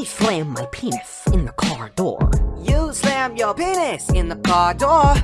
I slam my penis in the car door. You slam your penis in the car door.